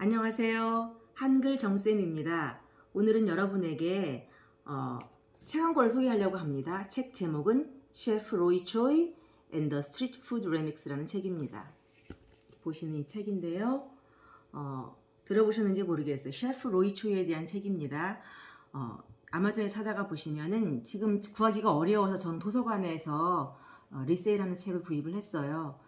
안녕하세요. 한글 정쌤입니다. 오늘은 여러분에게 어, 책 한 권을 소개하려고 합니다. 책 제목은 셰프 로이 초이 the Street Food Remix라는 책입니다. 보시는 이 책인데요. 어, 들어보셨는지 모르겠어요. 셰프 로이 초이에 대한 책입니다. 어, 아마존에 찾아가 보시면은 지금 구하기가 어려워서 전 도서관에서 어, 리세일하는 책을 구입을 했어요.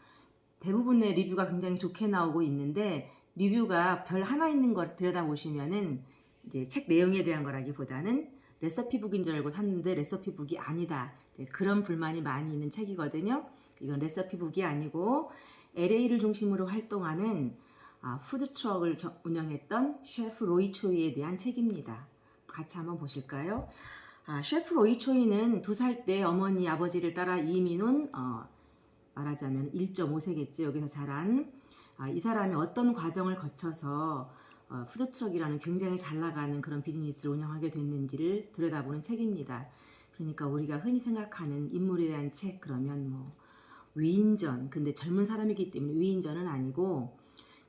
대부분의 리뷰가 굉장히 좋게 나오고 있는데 리뷰가 별 하나 있는 걸 들여다보시면은 이제 책 내용에 대한 거라기보다는 레시피북인 줄 알고 샀는데 레시피북이 아니다. 그런 불만이 많이 있는 책이거든요. 이건 레시피북이 아니고 LA를 중심으로 활동하는 아, 푸드트럭을 겨- 운영했던 셰프 로이 초이에 대한 책입니다. 같이 한번 보실까요? 아, 셰프 로이 초이는 두 살 때 어머니 아버지를 따라 이민 온 어, 말하자면 1.5세겠죠. 여기서 자란 아, 이 사람이 어떤 과정을 거쳐서 어, 푸드트럭이라는 굉장히 잘 나가는 그런 비즈니스를 운영하게 됐는지를 들여다보는 책입니다. 그러니까 우리가 흔히 생각하는 인물에 대한 책 그러면 뭐 위인전 근데 젊은 사람이기 때문에 위인전은 아니고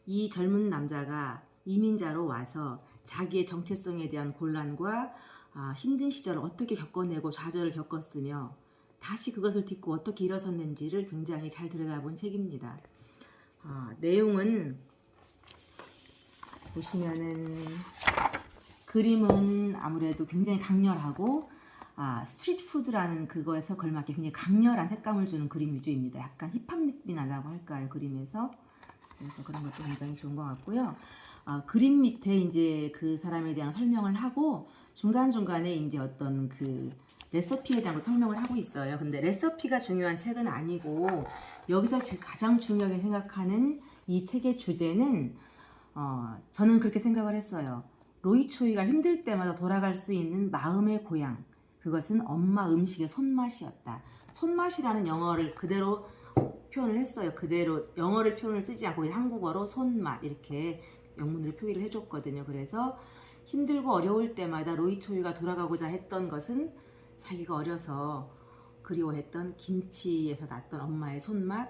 이 젊은 남자가 이민자로 와서 자기의 정체성에 대한 곤란과 아, 힘든 시절을 어떻게 겪어내고 좌절을 겪었으며 다시 그것을 딛고 어떻게 일어섰는지를 굉장히 잘 들여다본 책입니다. 아, 내용은 보시면은 그림은 아무래도 굉장히 강렬하고 아, street food라는 그거에서 걸맞게 굉장히 강렬한 색감을 주는 그림 위주입니다. 약간 힙합 느낌이 나다고 할까요? 그림에서 그래서 그런 것도 굉장히 좋은 것 같고요. 아, 그림 밑에 이제 그 사람에 대한 설명을 하고 중간 중간에 이제 어떤 그 레시피에 대한 거 설명을 하고 있어요. 근데 레시피가 중요한 책은 아니고 여기서 제가 가장 중요하게 생각하는 이 책의 주제는 어, 저는 그렇게 생각을 했어요. 로이 초이가 힘들 때마다 돌아갈 수 있는 마음의 고향. 그것은 엄마 음식의 손맛이었다. 손맛이라는 영어를 그대로 표현을 했어요. 그대로 영어를 표현을 쓰지 않고 한국어로 손맛 이렇게 영문으로 표기를 해줬거든요. 그래서 힘들고 어려울 때마다 로이 초이가 돌아가고자 했던 것은 자기가 어려서 그리워했던 김치에서 났던 엄마의 손맛,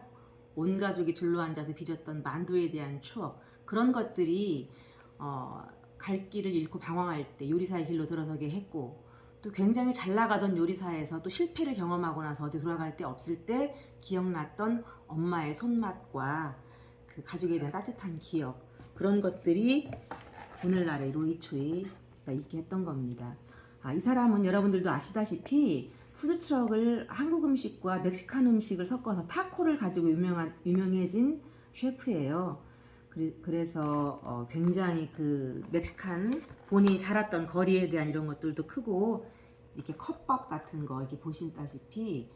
온 가족이 둘러 앉아서 빚었던 만두에 대한 추억 그런 것들이 어, 갈 길을 잃고 방황할 때 요리사의 길로 들어서게 했고 또 굉장히 잘 나가던 요리사에서 또 실패를 경험하고 나서 어디 돌아갈 데 없을 때 기억났던 엄마의 손맛과 그 가족에 대한 따뜻한 기억 그런 것들이 오늘날의 로이초이가 있게 했던 겁니다. 아, 이 사람은 여러분들도 아시다시피 푸드트럭을 한국 음식과 멕시칸 음식을 섞어서 타코를 가지고 유명한, 유명해진 셰프예요. 그래, 그래서 어, 굉장히 그 멕시칸 본인이 자랐던 거리에 대한 이런 것들도 크고 이렇게 컵밥 같은 거 이렇게 보신다시피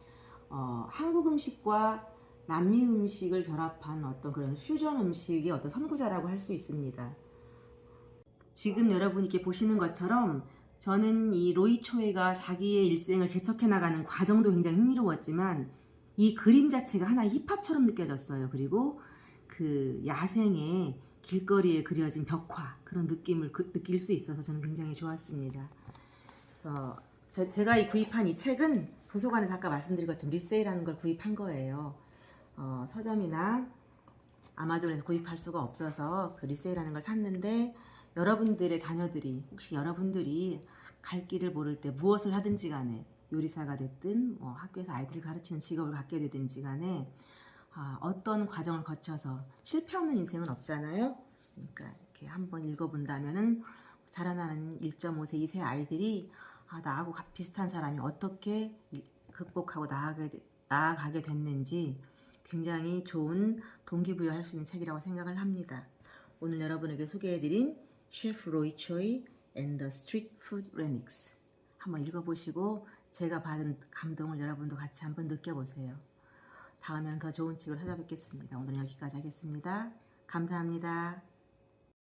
어, 한국 음식과 남미 음식을 결합한 어떤 그런 퓨전 음식의 어떤 선구자라고 할 수 있습니다. 지금 여러분이 보시는 것처럼 저는 이 로이 초이가 자기의 일생을 개척해 나가는 과정도 굉장히 흥미로웠지만 이 그림 자체가 하나의 힙합처럼 느껴졌어요. 그리고 그 야생의 길거리에 그려진 벽화 그런 느낌을 그- 느낄 수 있어서 저는 굉장히 좋았습니다. 그래서 저- 제가 이 구입한 이 책은 도서관에서 아까 말씀드린 것처럼 리세일하는 걸 구입한 거예요. 어, 서점이나 아마존에서 구입할 수가 없어서 그 리세일하는 걸 샀는데 여러분들의 자녀들이 혹시 여러분들이 갈 길을 모를 때 무엇을 하든지 간에 요리사가 됐든 뭐 학교에서 아이들을 가르치는 직업을 갖게 되든지 간에 아, 어떤 과정을 거쳐서 실패 없는 인생은 없잖아요. 그러니까 이렇게 한번 읽어본다면은 자라나는 1.5세, 2세 아이들이 아, 나하고 가- 비슷한 사람이 어떻게 이- 극복하고 나아가게, 되- 나아가게 됐는지 굉장히 좋은 동기부여할 수 있는 책이라고 생각을 합니다. 오늘 여러분에게 소개해드린 셰프 로이 초이 and the Street Food Remix 한번 읽어보시고 제가 받은 감동을 여러분도 같이 한번 느껴보세요. 다음엔 더 좋은 책을 찾아뵙겠습니다. 오늘 여기까지 하겠습니다. 감사합니다.